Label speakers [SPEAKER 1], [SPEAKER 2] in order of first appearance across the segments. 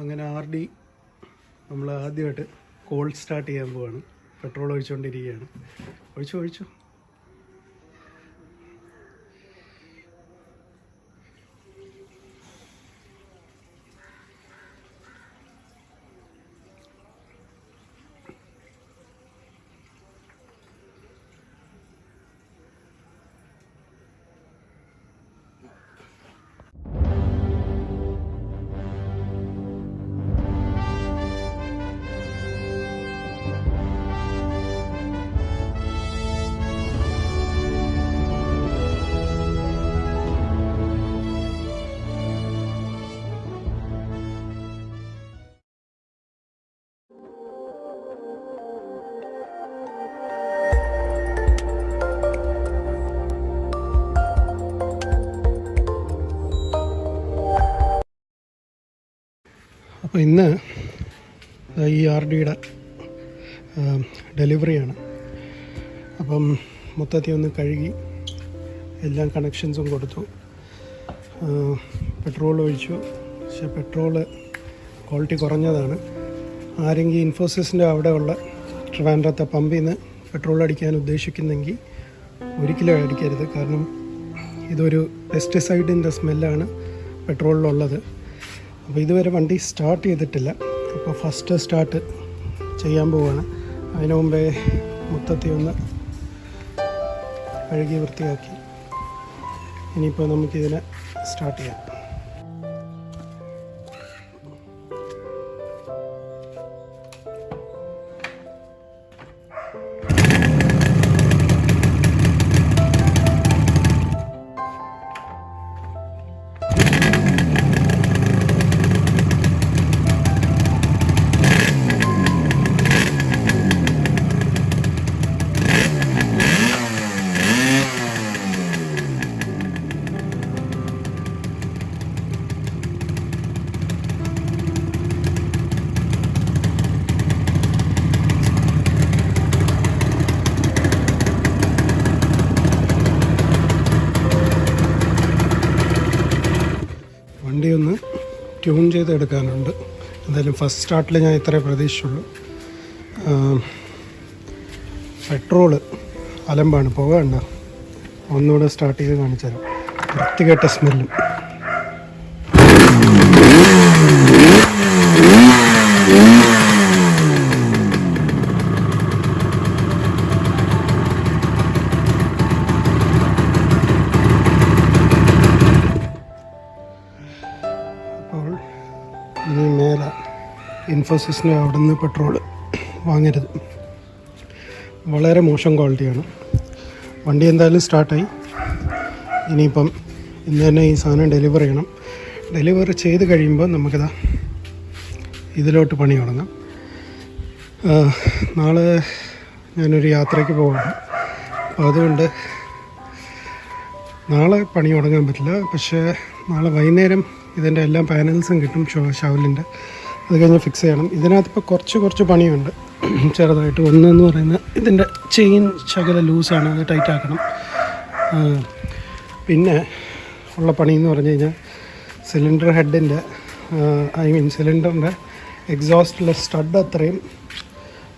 [SPEAKER 1] അങ്ങനെ R D നമ്മൾ ആദ്യമായിട്ട് കോൾഡ് സ്റ്റാർട്ട് ചെയ്യാൻ പോവാണ്. പെട്രോൾ ഒഴിച്ചുകൊണ്ടിരിക്കുകയാണ് ഒഴിച്ചു ഒഴിച്ചു. അപ്പോൾ ഇന്ന് ഈ ആർ ഡിയുടെ ഡെലിവറിയാണ്. അപ്പം മൊത്തത്തിൽ ഒന്ന് കഴുകി എല്ലാ കണക്ഷൻസും കൊടുത്തു. പെട്രോൾ ഒഴിച്ചു. പക്ഷെ പെട്രോൾ ക്വാളിറ്റി കുറഞ്ഞതാണ്. ആരെങ്കിലും ഇൻഫോസിസിന്റെ അവിടെയുള്ള ട്രിവാൻഡ്രത്തെ പമ്പിൽ നിന്ന് പെട്രോൾ അടിക്കാൻ ഉദ്ദേശിക്കുന്നെങ്കിൽ ഒരിക്കലും അടിക്കരുത്. കാരണം ഇതൊരു പെസ്റ്റിസൈഡിന്റെ സ്മെല്ലാണ് പെട്രോളിലുള്ളത്. അപ്പോൾ ഇതുവരെ വണ്ടി സ്റ്റാർട്ട് ചെയ്തിട്ടില്ല. അപ്പോൾ ഫസ്റ്റ് സ്റ്റാർട്ട് ചെയ്യാൻ പോവുകയാണ് അതിനു മുമ്പേ മൊത്തത്തിൽ ഒന്ന് കഴുകി വൃത്തിയാക്കി. ഇനിയിപ്പോൾ നമുക്കിതിനെ സ്റ്റാർട്ട് ചെയ്യാം. വണ്ടി ഒന്ന് ട്യൂൺ ചെയ്തെടുക്കാനുണ്ട്. എന്തായാലും ഫസ്റ്റ് സ്റ്റാർട്ടിൽ ഞാൻ ഇത്രേ പ്രതീക്ഷിച്ചുള്ളൂ. പെട്രോൾ അലമ്പാണ്. പുക കണ്ട. ഒന്നുകൂടെ സ്റ്റാർട്ട് ചെയ്ത് കാണിച്ചു തരാം വൃത്തികെട്ട സ്മെല്ലും ഇൻഫോസിസിന്റെ അവിടെ നിന്ന് പെട്രോൾ വാങ്ങരുത്. വളരെ മോശം ക്വാളിറ്റിയാണ്. വണ്ടി എന്തായാലും സ്റ്റാർട്ടായി. ഇനിയിപ്പം ഇന്ന് തന്നെ ഈ സാധനം ഡെലിവർ ചെയ്യണം. ഡെലിവറി ചെയ്ത് കഴിയുമ്പോൾ നമുക്കിതാ ഇതിലോട്ട് പണി തുടങ്ങാം. നാളെ ഞാനൊരു യാത്രയ്ക്ക് പോകണം അപ്പോൾ അതുകൊണ്ട് നാളെ പണി തുടങ്ങാൻ പറ്റില്ല. പക്ഷേ നാളെ വൈകുന്നേരം ഇതിന്റെ എല്ലാ പാനൽസും കിട്ടും ഷോ ഷവലിന്റെ അത് കഴിഞ്ഞ് ഫിക്സ് ചെയ്യണം. ഇതിനകത്ത് ഇപ്പോൾ കുറച്ച് കുറച്ച് പണിയുണ്ട്. ചെറുതായിട്ട് ഒന്നെന്ന് പറയുന്ന ഇതിന്റെ ചെയിൻ ശകല ലൂസാണ് അത് ടൈറ്റ് ആക്കണം. പിന്നെ ഉള്ള പണി എന്ന് പറഞ്ഞു കഴിഞ്ഞാൽ സിലിണ്ടർ ഹെഡിന്റെ ഐ മീൻ സിലിണ്ടറിന്റെ എക്സോസ്റ്റിലെ സ്റ്റഡ് അത്രയും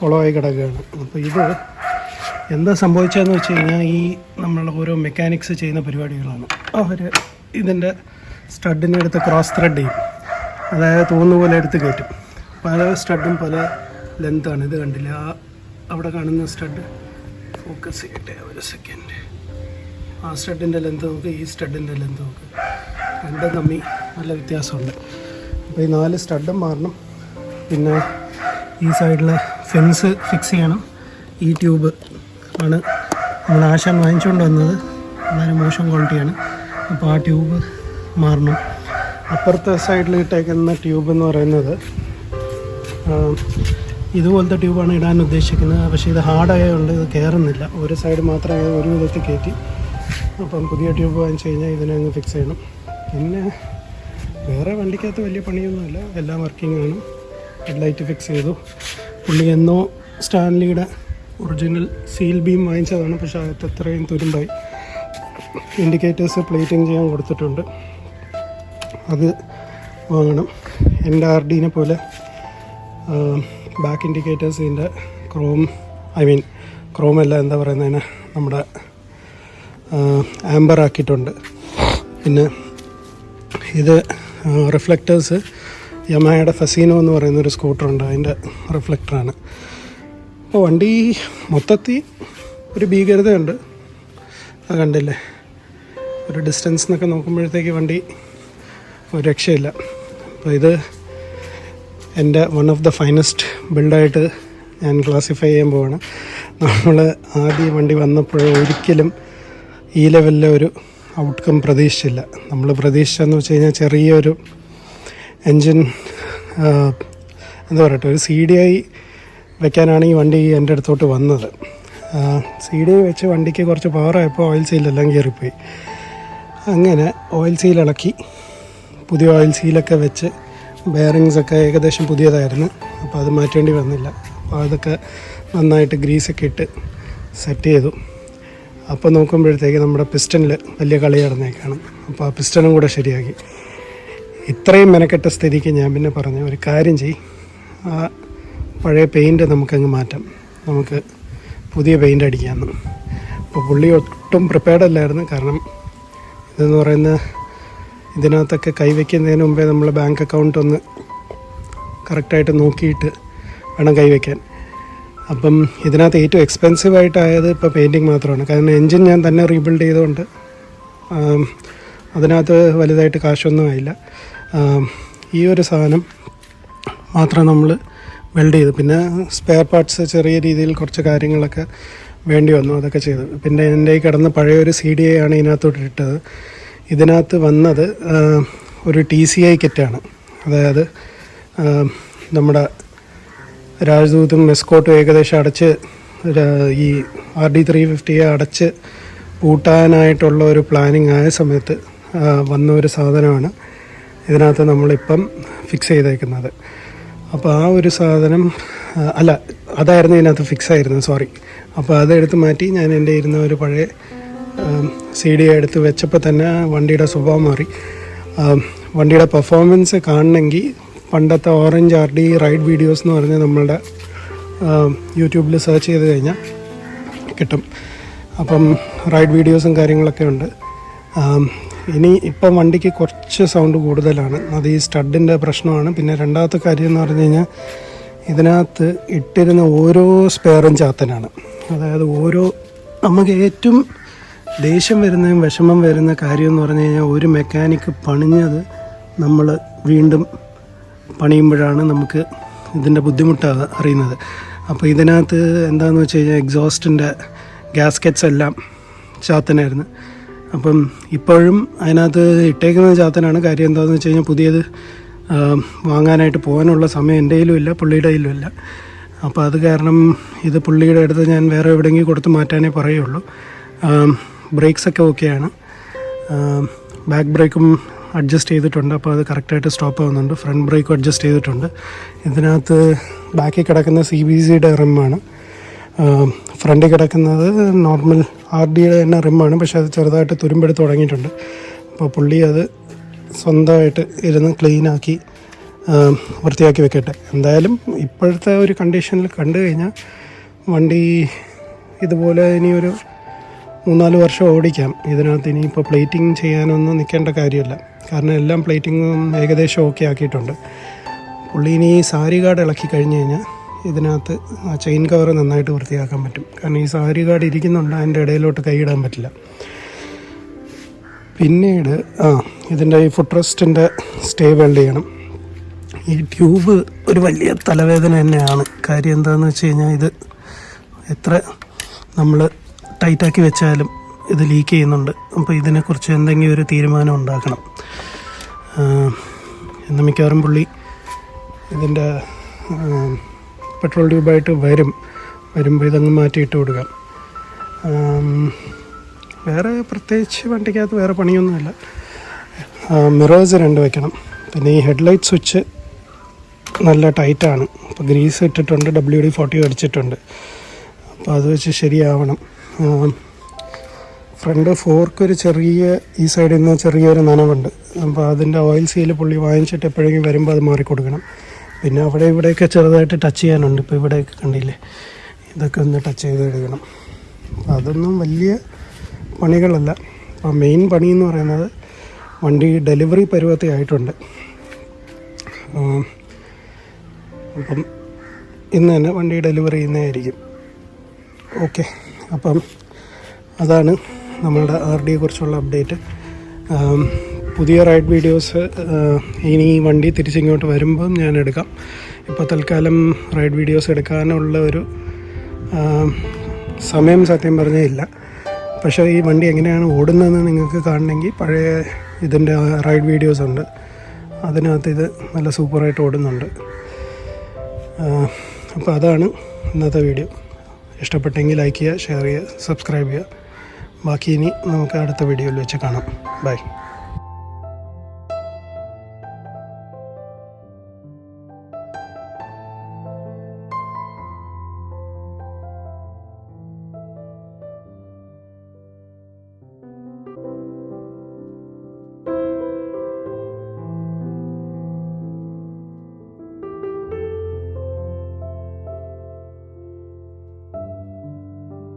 [SPEAKER 1] കുളമായി കിടക്കുകയാണ്. അപ്പോൾ ഇത് എന്താ സംഭവിച്ചതെന്ന് വെച്ച് കഴിഞ്ഞാൽ ഈ നമ്മൾ ഓരോ മെക്കാനിക്സ് ചെയ്യുന്ന പരിപാടികളാണ്. അവർ ഇതിന്റെ സ്റ്റഡിനെടുത്ത് ക്രോസ് ത്രെഡ് ചെയ്യും. അതായത് തോന്നുന്ന പോലെ എടുത്ത് കയറ്റും. പല സ്റ്റഡും പല ലെങ്താണ്. ഇത് കണ്ടില്ല. ആ അവിടെ കാണുന്ന സ്റ്റഡ് ഫോക്കസ് ചെയ്യട്ടെ ഒരു സെക്കൻഡ് ആ സ്റ്റഡിന്റെ ലെങ്ത് നോക്ക് ഈ സ്റ്റഡിന്റെ ലെങ്ത് നോക്ക്. രണ്ടും തമ്മിൽ നല്ല വ്യത്യാസമുണ്ട്. അപ്പോൾ ഈ നാല് സ്റ്റഡും മാറണം. പിന്നെ ഈ സൈഡിലെ ഫെൻസ് ഫിക്സ് ചെയ്യണം. ഈ ട്യൂബ് ആണ് നമ്മൾ ആശാൻ വാങ്ങിച്ചുകൊണ്ട് വന്നത്. വളരെ മോശം ക്വാളിറ്റിയാണ് അപ്പോൾ ആ ട്യൂബ് മാറണം. അപ്പുറത്തെ സൈഡിൽ ഇട്ടേക്കുന്ന ട്യൂബ് എന്ന് പറയുന്നത് ഇതുപോലത്തെ ട്യൂബാണ് ഇടാൻ ഉദ്ദേശിക്കുന്നത്. പക്ഷേ ഇത് ഹാർഡായതുകൊണ്ട് ഇത് കയറുന്നില്ല ഒരു സൈഡ് മാത്രമേ ഒരു വിധത്തിൽ കയറ്റി അപ്പം പുതിയ ട്യൂബ് വാങ്ങിച്ചു കഴിഞ്ഞാൽ ഇതിനെ അങ്ങ് ഫിക്സ് ചെയ്യണം. പിന്നെ വേറെ വണ്ടിക്കകത്ത് വലിയ പണിയൊന്നുമില്ല. എല്ലാം വർക്കിംഗ് ആണ്. ഹെഡ്ലൈറ്റ് ഫിക്സ് ചെയ്തു. പുള്ളി എന്നോ സ്റ്റാൻലിയുടെ ഒറിജിനൽ സീൽ ബീം വാങ്ങിച്ചതാണ്. പക്ഷേ അകത്ത് അത്രയും തുരുമ്പായി. ഇൻഡിക്കേറ്റേഴ്സ് പ്ലേറ്റിംഗ് ചെയ്യാൻ കൊടുത്തിട്ടുണ്ട്. അത് വാങ്ങണം. എന്റെ ആർ ഡീനെ പോലെ ബാക്ക് ഇൻഡിക്കേറ്റേഴ്സ് ഇതിന്റെ ക്രോം ഐ മീൻ ക്രോം അല്ല എന്താ പറയുന്നതിന് നമ്മുടെ ആംബർ ആക്കിയിട്ടുണ്ട്. പിന്നെ ഇത് റിഫ്ലക്റ്റേഴ്സ് യമഹയുടെ ഫസീനോ എന്ന് പറയുന്ന ഒരു സ്കൂട്ടറുണ്ട് അതിന്റെ റിഫ്ലക്ടറാണ് അപ്പോൾ വണ്ടി മൊത്തത്തിൽ ഒരു ഭീകരതയുണ്ട്. അത് കണ്ടില്ലേ? ഒരു ഡിസ്റ്റൻസ് എന്നൊക്കെ നോക്കുമ്പോഴത്തേക്ക് വണ്ടി ഒരു രക്ഷയില്ല. അപ്പോൾ ഇത് എന്റെ വൺ ഓഫ് ദ ഫൈനസ്റ്റ് ബിൽഡായിട്ട് ഞാൻ ക്ലാസിഫൈ ചെയ്യാൻ പോവാണ്. നമ്മൾ ആദ്യം വണ്ടി വന്നപ്പോൾ ഒരിക്കലും ഈ ലെവലിലെ ഒരു ഔട്ട്കം പ്രതീക്ഷിച്ചില്ല. നമ്മൾ പ്രതീക്ഷിച്ചെന്ന് വെച്ച് കഴിഞ്ഞാൽ ചെറിയൊരു എൻജിൻ എന്താ പറയട്ടെ ഒരു സി ഡി ഐ വെക്കാനാണ് ഈ വണ്ടി എന്റെ അടുത്തോട്ട് വന്നത്. സി ഡി ഐ വെച്ച് വണ്ടിക്ക് കുറച്ച് പവറായപ്പോൾ ഓയിൽ സീലെല്ലാം കയറിപ്പോയി അങ്ങനെ ഓയിൽ സീൽ പുതിയ ഓയിൽ സീലൊക്കെ വെച്ച് ബെയറിങ്സ് ഒക്കെ ഏകദേശം പുതിയതായിരുന്നു. അപ്പോൾ അത് മാറ്റേണ്ടി വന്നില്ല. അപ്പോൾ അതൊക്കെ നന്നായിട്ട് ഗ്രീസൊക്കെ ഇട്ട് സെറ്റ് ചെയ്തു. അപ്പോൾ നോക്കുമ്പോഴത്തേക്ക് നമ്മുടെ പിസ്റ്റണിൽ വലിയ കളി നടന്നേക്കാണ്. അപ്പോൾ ആ പിസ്റ്റണും കൂടെ ശരിയാക്കി. ഇത്രയും മെനക്കെട്ട സ്ഥിതിക്ക് ഞാൻ പിന്നെ പറഞ്ഞു ഒരു കാര്യം ചെയ് ആ പഴയ പെയിന്റ് നമുക്കങ്ങ് മാറ്റാം. നമുക്ക് പുതിയ പെയിന്റ് അടിക്കാമെന്ന് അപ്പോൾ പുള്ളി ഒട്ടും പ്രിപ്പയർഡ് അല്ലായിരുന്നു. കാരണം ഇതെന്ന് പറയുന്ന ഇതിനകത്തൊക്കെ കൈവയ്ക്കുന്നതിന് മുമ്പേ നമ്മൾ ബാങ്ക് അക്കൗണ്ട് ഒന്ന് കറക്റ്റായിട്ട് നോക്കിയിട്ട് വേണം കൈവയ്ക്കാൻ. അപ്പം ഇതിനകത്ത് ഏറ്റവും എക്സ്പെൻസീവ് ആയിട്ടായത് ഇപ്പോൾ പെയിന്റിങ് മാത്രമാണ്. കാരണം എൻജിൻ ഞാൻ തന്നെ റീബിൽഡ് ചെയ്തുകൊണ്ട് അതിനകത്ത് വലുതായിട്ട് കാശൊന്നും ആയില്ല. ഈ ഒരു സാധനം മാത്രം നമ്മൾ വെൽഡ് ചെയ്തു. പിന്നെ സ്പെയർ പാർട്സ് ചെറിയ രീതിയിൽ കുറച്ച് കാര്യങ്ങളൊക്കെ വേണ്ടി വന്നു അതൊക്കെ ചെയ്തു. പിന്നെ എന്റെ ഈ കിടന്ന പഴയൊരു സി ഡി ആണ് ഇതിനകത്തോട്ട് ഇട്ടത്. ഇതിനകത്ത് വന്നത് ഒരു ടി സി ഐ കിറ്റാണ്. അതായത് നമ്മുടെ രാജദൂതും മെസ്കോട്ടും ഏകദേശം അടച്ച് ഈ ആർ ഡി ത്രീ ഫിഫ്റ്റിയെ അടച്ച് പൂട്ടാനായിട്ടുള്ള ഒരു പ്ലാനിങ് ആയ സമയത്ത് വന്ന ഒരു സാധനമാണ് ഇതിനകത്ത് നമ്മളിപ്പം ഫിക്സ് ചെയ്തേക്കുന്നത്. അപ്പോൾ ആ ഒരു സാധനം അല്ല അതായിരുന്നു ഇതിനകത്ത് ഫിക്സ് ആയിരുന്നത് സോറി അപ്പോൾ അതെടുത്ത് മാറ്റി ഞാൻ എന്റെ ഇരുന്ന ഒരു പഴയ സി ഡി എടുത്ത് വെച്ചപ്പോൾ തന്നെ വണ്ടിയുടെ സ്വഭാവം മാറി. വണ്ടിയുടെ പെർഫോമൻസ് കാണണമെങ്കിൽ പണ്ടത്തെ orange R D ride videos എന്ന് പറഞ്ഞ് നമ്മളുടെ യൂട്യൂബിൽ സെർച്ച് ചെയ്ത് കഴിഞ്ഞാൽ കിട്ടും. അപ്പം റൈഡ് വീഡിയോസും കാര്യങ്ങളൊക്കെ ഉണ്ട്. ഇനി ഇപ്പം വണ്ടിക്ക് കുറച്ച് സൗണ്ട് കൂടുതലാണ്. അത് ഈ സ്റ്റഡിന്റെ പ്രശ്നമാണ്. പിന്നെ രണ്ടാമത്തെ കാര്യം എന്ന് പറഞ്ഞു കഴിഞ്ഞാൽ ഇതിനകത്ത് ഇട്ടിരുന്ന ഓരോ സ്പെയറും ചാത്തനാണ്. അതായത് ഓരോ നമുക്ക് ഏറ്റവും ദേഷ്യം വരുന്നതും വിഷമം വരുന്ന കാര്യം എന്ന് പറഞ്ഞു കഴിഞ്ഞാൽ ഒരു മെക്കാനിക്ക് പണിഞ്ഞത് നമ്മൾ വീണ്ടും പണിയുമ്പോഴാണ് നമുക്ക് ഇതിന്റെ ബുദ്ധിമുട്ട് അറിയുന്നത്. അപ്പോൾ ഇതിനകത്ത് എന്താണെന്ന് വെച്ച് കഴിഞ്ഞാൽ എക്സോസ്റ്റിന്റെ ഗ്യാസ്കറ്റ്സ് എല്ലാം ചാത്തനായിരുന്നു. അപ്പം ഇപ്പോഴും അതിനകത്ത് ഇട്ടേക്കുന്നത് ചാത്തനാണ്. കാര്യം എന്താണെന്ന് വെച്ച് കഴിഞ്ഞാൽ പുതിയത് വാങ്ങാനായിട്ട് പോകാനുള്ള സമയം എന്റെ ഇല്ല പുള്ളിയുടെ കയ്യിലും ഇല്ല. അപ്പോൾ അത് കാരണം ഇത് പുള്ളിയുടെ അടുത്ത് ഞാൻ വേറെ എവിടെയെങ്കിലും കൊടുത്ത് മാറ്റാനേ പറയുള്ളൂ. ബ്രേക്സ് ഒക്കെ ഓക്കെയാണ് ബാക്ക് ബ്രേക്കും അഡ്ജസ്റ്റ് ചെയ്തിട്ടുണ്ട്. അപ്പോൾ അത് കറക്റ്റായിട്ട് സ്റ്റോപ്പ് ആവുന്നുണ്ട്. ഫ്രണ്ട് ബ്രേക്കും അഡ്ജസ്റ്റ് ചെയ്തിട്ടുണ്ട്. ഇതിനകത്ത് ബാക്കിൽ കിടക്കുന്ന സി ബി സിയുടെ റിമ്മാണ്. ഫ്രണ്ടിൽ കിടക്കുന്നത് നോർമൽ ആർ ഡിയുടെ തന്നെ റിമ്മാണ്. പക്ഷേ അത് ചെറുതായിട്ട് തുരുമ്പെടുത്ത് തുടങ്ങിയിട്ടുണ്ട്. അപ്പോൾ പുള്ളി അത് സ്വന്തമായിട്ട് ഇരുന്ന് ക്ലീനാക്കി വൃത്തിയാക്കി വെക്കട്ടെ. എന്തായാലും ഇപ്പോഴത്തെ ഒരു കണ്ടീഷനിൽ കണ്ടു കഴിഞ്ഞാൽ വണ്ടി ഇതുപോലെ ഇനിയൊരു മൂന്നാൽ വർഷം ഓടിക്കാം. ഇതിനകത്ത് ഇനിയിപ്പോൾ പ്ലേറ്റിംഗ് ചെയ്യാനൊന്നും നിൽക്കേണ്ട കാര്യമില്ല. കാരണം എല്ലാം പ്ലേറ്റിങ്ങും ഏകദേശം ഓക്കെ ആക്കിയിട്ടുണ്ട്. പുള്ളി ഇനി സാരി കാർഡ് ഇളക്കി കഴിഞ്ഞ് കഴിഞ്ഞാൽ ഇതിനകത്ത് ആ ചെയിൻ കവർ നന്നായിട്ട് വൃത്തിയാക്കാൻ പറ്റും. കാരണം ഈ സാരി കാർഡ് ഇരിക്കുന്നുണ്ട് അതിന്റെ ഇടയിലോട്ട് കൈയിടാൻ പറ്റില്ല. പിന്നീട് ആ ഇതിന്റെ ഈ ഫുഡ് റെസ്റ്റിന്റെ സ്റ്റേ വെൽഡ് ചെയ്യണം. ഈ ട്യൂബ് ഒരു വലിയ തലവേദന തന്നെയാണ്. കാര്യം എന്താണെന്ന് വെച്ച് കഴിഞ്ഞാൽ ഇത് എത്ര നമ്മൾ ടൈറ്റാക്കി വെച്ചാലും ഇത് ലീക്ക് ചെയ്യുന്നുണ്ട്. അപ്പോൾ ഇതിനെക്കുറിച്ച് എന്തെങ്കിലും ഒരു തീരുമാനം ഉണ്ടാക്കണം. എന്ന് മിക്കവാറും പുള്ളി ഇതിന്റെ പെട്രോൾ ട്യൂബായിട്ട് വരും. വരുമ്പോൾ ഇതങ്ങ് മാറ്റിയിട്ട് കൊടുക്കാം വേറെ പ്രത്യേകിച്ച് വണ്ടിക്കകത്ത് വേറെ പണിയൊന്നുമില്ല. മിറേഴ്സ് രണ്ട് വെക്കണം. പിന്നെ ഈ ഹെഡ്ലൈറ്റ് സ്വിച്ച് നല്ല ടൈറ്റാണ്. അപ്പോൾ ഗ്രീസ് ഇട്ടിട്ടുണ്ട് ഡബ്ല്യു ഡി ഫോർട്ടി അടിച്ചിട്ടുണ്ട്. അപ്പോൾ അത് വെച്ച് ശരിയാവണം. ഫ്രണ്ട് ഫോർക്ക് ഒരു ചെറിയ ഈ സൈഡിൽ നിന്ന് ചെറിയൊരു നനവുണ്ട്. അപ്പോൾ അതിന്റെ ഓയിൽ സീൽ പുള്ളി വാങ്ങിച്ചിട്ട് എപ്പോഴെങ്കിലും വരുമ്പോൾ അത് മാറിക്കൊടുക്കണം. പിന്നെ അവിടെ ഇവിടെയൊക്കെ ചെറുതായിട്ട് ടച്ച് ചെയ്യാനുണ്ട്. ഇപ്പോൾ ഇവിടെയൊക്കെ കണ്ടില്ലേ? ഇതൊക്കെ ഒന്ന് ടച്ച് ചെയ്ത് എടുക്കണം അതൊന്നും വലിയ പണികളല്ല. അപ്പോൾ മെയിൻ പണി എന്ന് പറയുന്നത് വണ്ടി ഡെലിവറി പരുവത്തെ ആയിട്ടുണ്ട്. അപ്പം ഇന്ന് തന്നെ വണ്ടി ഡെലിവറി ചെയ്യുന്നതായിരിക്കും. ഓക്കെ അപ്പം അതാണ് നമ്മളുടെ ആർ ഡിയെ കുറിച്ചുള്ള അപ്ഡേറ്റ് പുതിയ റൈഡ് വീഡിയോസ് ഇനി ഈ വണ്ടി തിരിച്ചിങ്ങോട്ട് വരുമ്പം ഞാൻ എടുക്കാം. ഇപ്പോൾ തൽക്കാലം റൈഡ് വീഡിയോസ് എടുക്കാനുള്ള ഒരു സമയം സത്യം പറഞ്ഞേ ഇല്ല. പക്ഷേ ഈ വണ്ടി എങ്ങനെയാണ് ഓടുന്നതെന്ന് നിങ്ങൾക്ക് കാണണമെങ്കിൽ പഴയ ഇതിന്റെ റൈഡ് വീഡിയോസ് ഉണ്ട്. അതിനകത്ത് ഇത് നല്ല സൂപ്പറായിട്ട് ഓടുന്നുണ്ട്. അപ്പോൾ അതാണ് ഇന്നത്തെ വീഡിയോ. ഇഷ്ടപ്പെട്ടെങ്കിൽ ലൈക്ക് ചെയ്യുക ഷെയർ ചെയ്യുക സബ്സ്ക്രൈബ് ചെയ്യുക. ബാക്കി ഇനി നമുക്ക് അടുത്ത വീഡിയോയിൽ വെച്ച് കാണാം. ബൈ